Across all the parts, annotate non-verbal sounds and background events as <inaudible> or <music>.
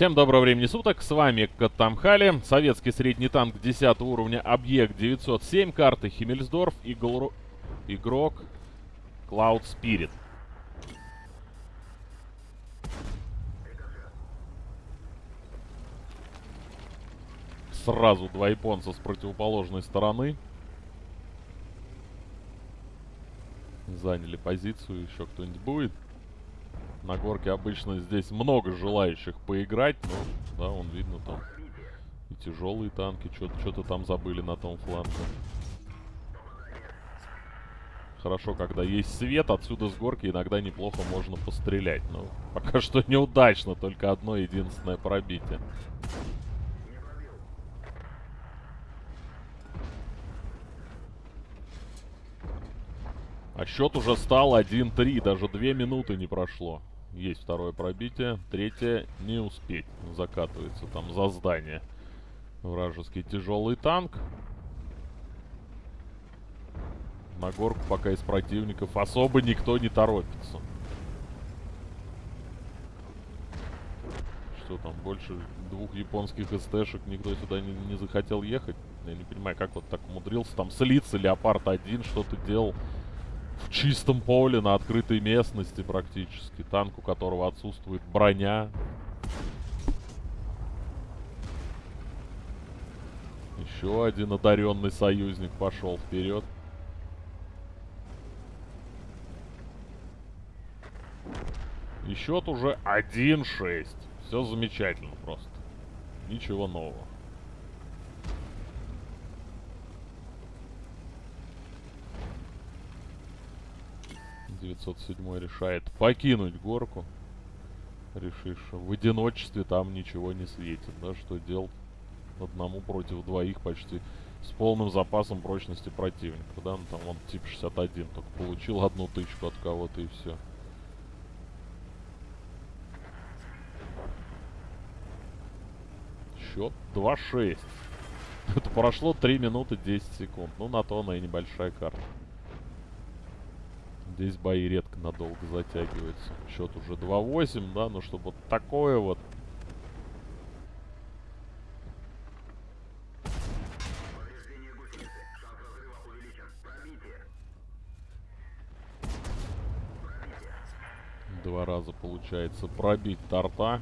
Всем доброго времени суток, с вами Катамхали, советский средний танк 10 уровня, объект 907, карты Химмельсдорф, игл... игрок Cloud Spirit. Сразу два японца с противоположной стороны. Заняли позицию, еще кто-нибудь будет? На горке обычно здесь много желающих поиграть, но, да, он видно там и тяжелые танки, что-то там забыли на том фланге. Хорошо, когда есть свет, отсюда с горки иногда неплохо можно пострелять. Но пока что неудачно, только одно единственное пробитие. А счет уже стал 1-3, даже 2 минуты не прошло. Есть второе пробитие. Третье не успеть. Закатывается там за здание. Вражеский тяжелый танк. На горку пока из противников особо никто не торопится. Что там, больше двух японских СТшек никто сюда не, не захотел ехать? Я не понимаю, как вот так умудрился там слиться. Леопард один что-то делал в чистом поле, на открытой местности практически. Танк, у которого отсутствует броня. Еще один одаренный союзник пошел вперед. И счет уже 1-6. Все замечательно просто. Ничего нового. 907 решает покинуть горку. Решишь, в одиночестве там ничего не светит. Да, что делать одному против двоих почти с полным запасом прочности противника. Да, ну там он тип 61, только получил одну тычку от кого-то и все. Счет 2-6. Это прошло 3 минуты 10 секунд. Ну, на то она и небольшая карта. Здесь бои редко надолго затягиваются. Счет уже 2-8, да, но чтобы вот такое вот. Два раза получается пробить торта.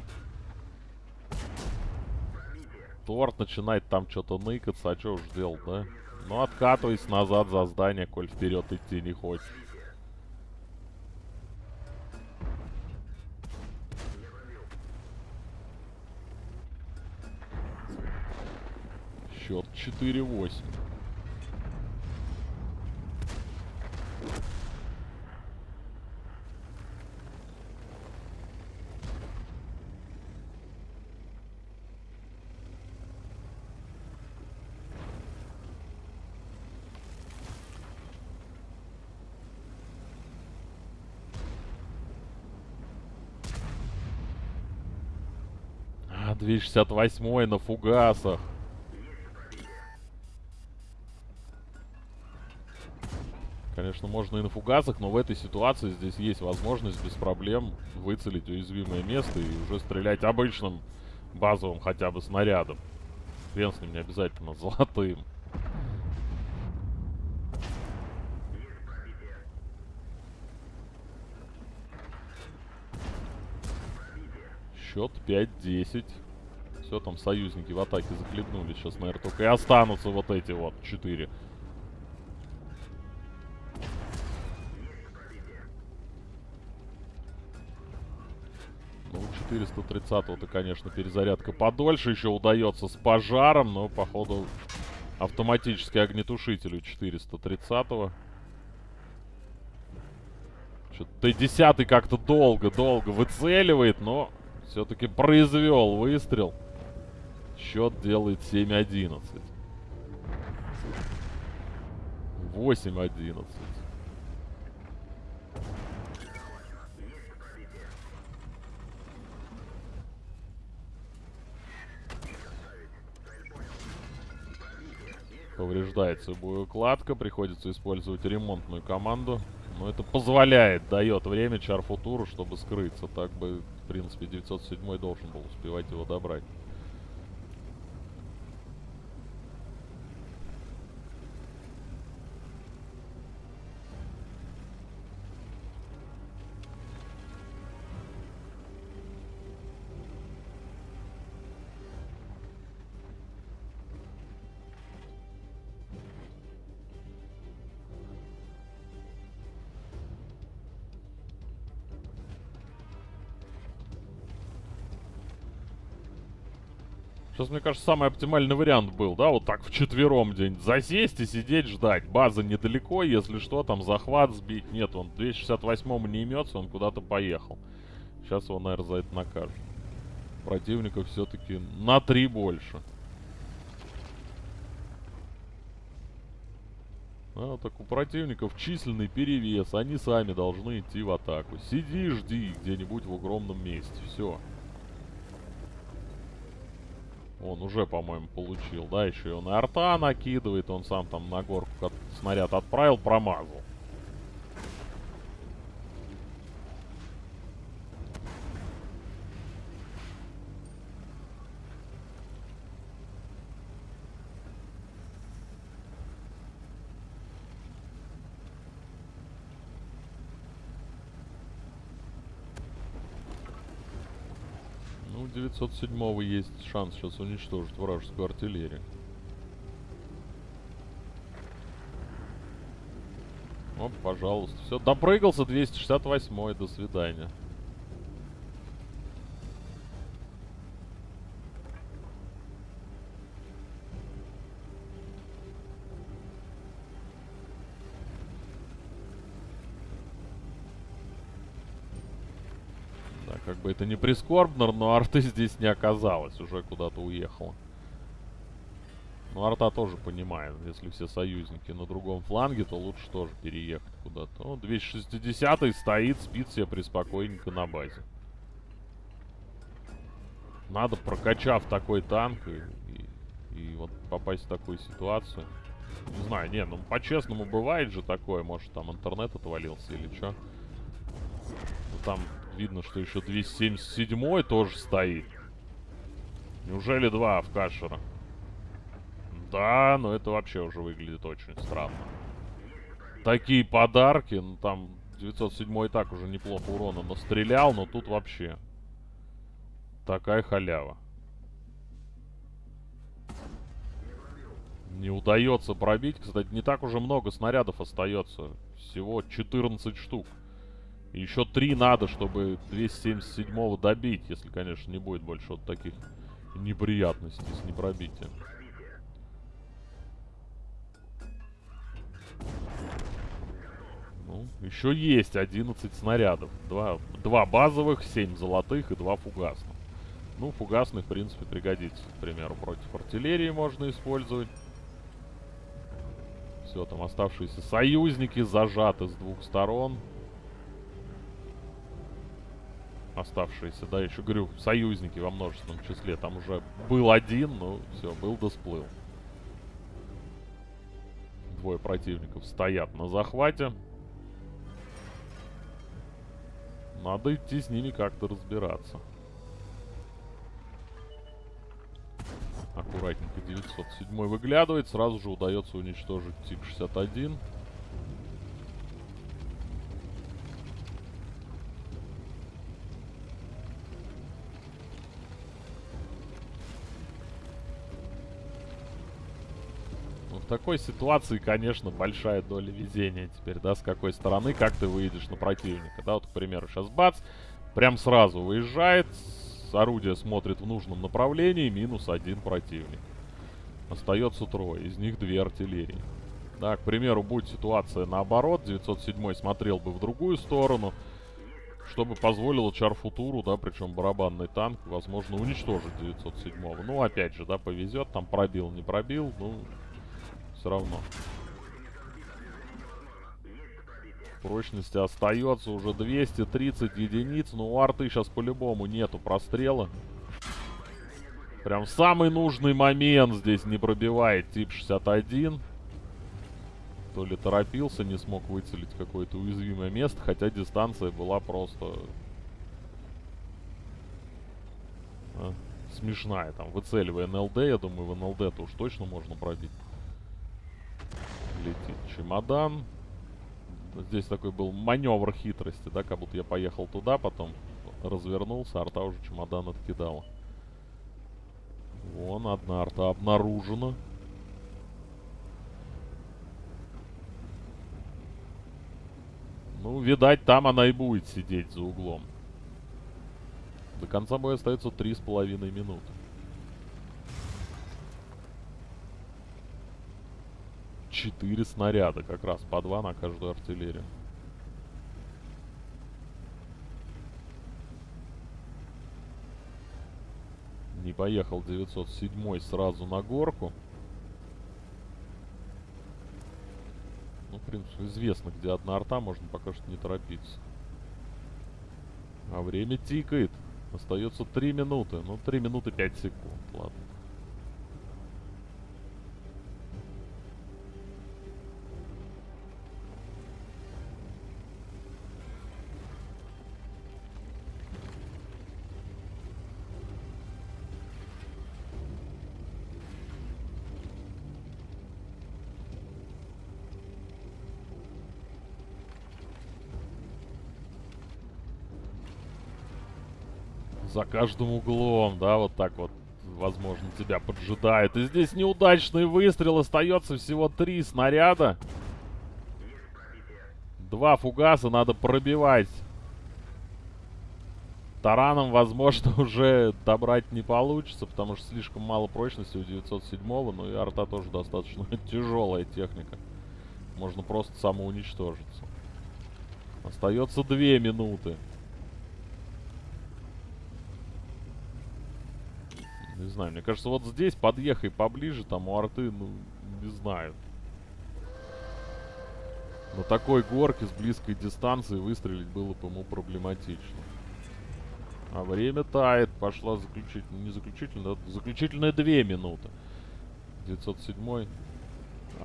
Торт начинает там что-то ныкаться, а что уж делать, да? Ну, откатывайся назад за здание, коль вперед идти не хочешь. Счет 4-8. А, 268 на фугасах. Конечно, можно и на фугасах, но в этой ситуации здесь есть возможность без проблем выцелить уязвимое место и уже стрелять обычным базовым хотя бы снарядом. Хрен с ним не обязательно золотым. Счет 5-10. Все, там союзники в атаке захлебнулись. Сейчас, наверное, только и останутся вот эти вот четыре. Ну, 430-го-то, конечно, перезарядка подольше еще удается с пожаром, но, походу, автоматический огнетушитель у 430-го. Что-то Т-10 как-то долго-долго выцеливает, но все-таки произвел выстрел. Счет делает 7-11. 8-11. Повреждается боеукладка, приходится использовать ремонтную команду. Но это позволяет, дает время Чарфутуру, чтобы скрыться. Так бы принципе, 907 должен был успевать его добрать. Сейчас, мне кажется, самый оптимальный вариант был, да, вот так вчетвером день засесть и сидеть ждать. База недалеко, если что, там захват сбить. Нет, он 268-му не имется, он куда-то поехал. Сейчас его, наверное, за это накажут. Противников все-таки на три больше. А, так у противников численный перевес, они сами должны идти в атаку. Сиди, жди где-нибудь в огромном месте, все. Он уже, по-моему, получил. Да, еще и он и арта накидывает. Он сам там на горку снаряд отправил, промазал. Ну, 907 есть шанс сейчас уничтожить вражескую артиллерию. Оп, пожалуйста. Все, допрыгался 268 до свидания. Как бы это не прискорбно, но арты <laughs> здесь не оказалось, уже куда-то уехала. Ну, арта тоже понимает, если все союзники на другом фланге, то лучше тоже переехать куда-то. Ну, 260 стоит, спит себе преспокойненько на базе. Надо, прокачав такой танк и, и, и вот попасть в такую ситуацию. Не знаю, не, ну по-честному бывает же такое, может там интернет отвалился или что. Там Видно, что еще 277 тоже стоит. Неужели два в? Да, но это вообще уже выглядит очень странно. Такие подарки, ну там 907 и так уже неплохо урона настрелял, но тут вообще такая халява. Не удается пробить. Кстати, не так уже много снарядов остается. Всего 14 штук. Еще три надо, чтобы 277-го добить, если, конечно, не будет больше вот таких неприятностей с непробитием. Ну, еще есть 11 снарядов. Два, два базовых, 7 золотых и два фугасных. Ну, фугасных, в принципе, пригодится. К примеру, против артиллерии можно использовать. Все, там оставшиеся союзники зажаты с двух сторон оставшиеся, да, еще говорю, союзники во множественном числе. Там уже был один, но все, был да сплыл. Двое противников стоят на захвате. Надо идти с ними как-то разбираться. Аккуратненько 907 выглядывает. Сразу же удается уничтожить ТИК-61. Такой ситуации, конечно, большая доля везения теперь, да, с какой стороны, как ты выйдешь на противника. Да, вот, к примеру, сейчас бац, прям сразу выезжает, орудие смотрит в нужном направлении, минус один противник. Остается трое, из них две артиллерии. Да, к примеру, будет ситуация наоборот, 907 смотрел бы в другую сторону, чтобы позволило Чарфутуру, да, причем барабанный танк, возможно, уничтожить 907 -го. Ну, опять же, да, повезет, там пробил, не пробил, ну, все равно. Прочности остается уже 230 единиц. Но у арты сейчас по-любому нету прострела. Прям самый нужный момент здесь не пробивает тип 61. То ли торопился, не смог выцелить какое-то уязвимое место. Хотя дистанция была просто э, смешная. Там, выцеливая НЛД, я думаю, в НЛД-то уж точно можно пробить. Летит чемодан. Здесь такой был маневр хитрости, да, как будто я поехал туда, потом развернулся, арта уже чемодан откидала. Вон, одна арта обнаружена. Ну, видать, там она и будет сидеть за углом. До конца боя остается три с половиной минуты. Четыре снаряда, как раз по два на каждую артиллерию. Не поехал 907 сразу на горку. Ну, в принципе, известно, где одна арта, можно пока что не торопиться. А время тикает. Остается 3 минуты. Ну, 3 минуты 5 секунд, ладно. За каждым углом, да, вот так вот, возможно, тебя поджидает. И здесь неудачный выстрел. Остается всего три снаряда. Два фугаса надо пробивать. Тараном, возможно, <laughs> уже добрать не получится, потому что слишком мало прочности у 907-го. Ну и арта тоже достаточно <laughs> тяжелая техника. Можно просто самоуничтожиться. Остается две минуты. Не знаю, мне кажется, вот здесь подъехай поближе, там у арты, ну, не знаю. На такой горке с близкой дистанции выстрелить было бы ему проблематично. А время тает. Пошла заключительная, не заключительная, а заключительная две минуты. 907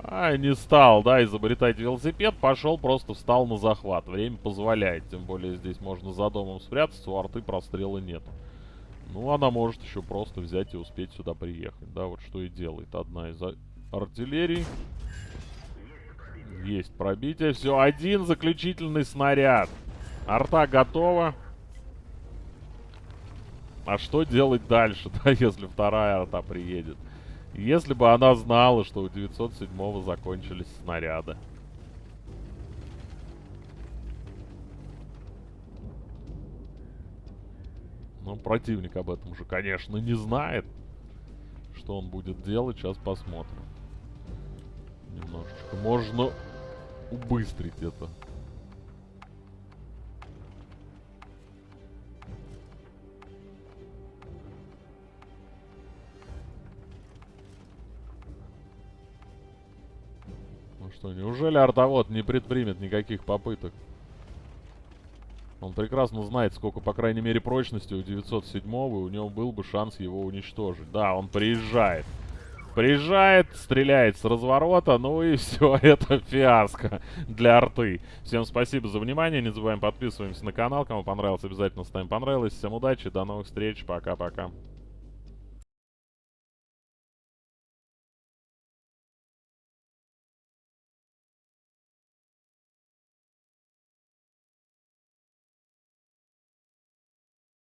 а, не стал, да, изобретать велосипед, пошел, просто встал на захват. Время позволяет, тем более здесь можно за домом спрятаться, у арты прострела нет. Ну, она может еще просто взять и успеть сюда приехать. Да, вот что и делает одна из артиллерий. Есть пробитие. Все, один заключительный снаряд. Арта готова. А что делать дальше, <laughs> да, если вторая арта приедет? Если бы она знала, что у 907-го закончились снаряды. Но противник об этом уже, конечно, не знает. Что он будет делать, сейчас посмотрим. Немножечко можно убыстрить это. Ну что, неужели артовод не предпримет никаких попыток? Он прекрасно знает, сколько, по крайней мере, прочности у 907-го, и у него был бы шанс его уничтожить. Да, он приезжает. Приезжает, стреляет с разворота, ну и <laughs> все, это фиаско для арты. Всем спасибо за внимание, не забываем подписываемся на канал, кому понравилось, обязательно ставим понравилось. Всем удачи, до новых встреч, пока-пока.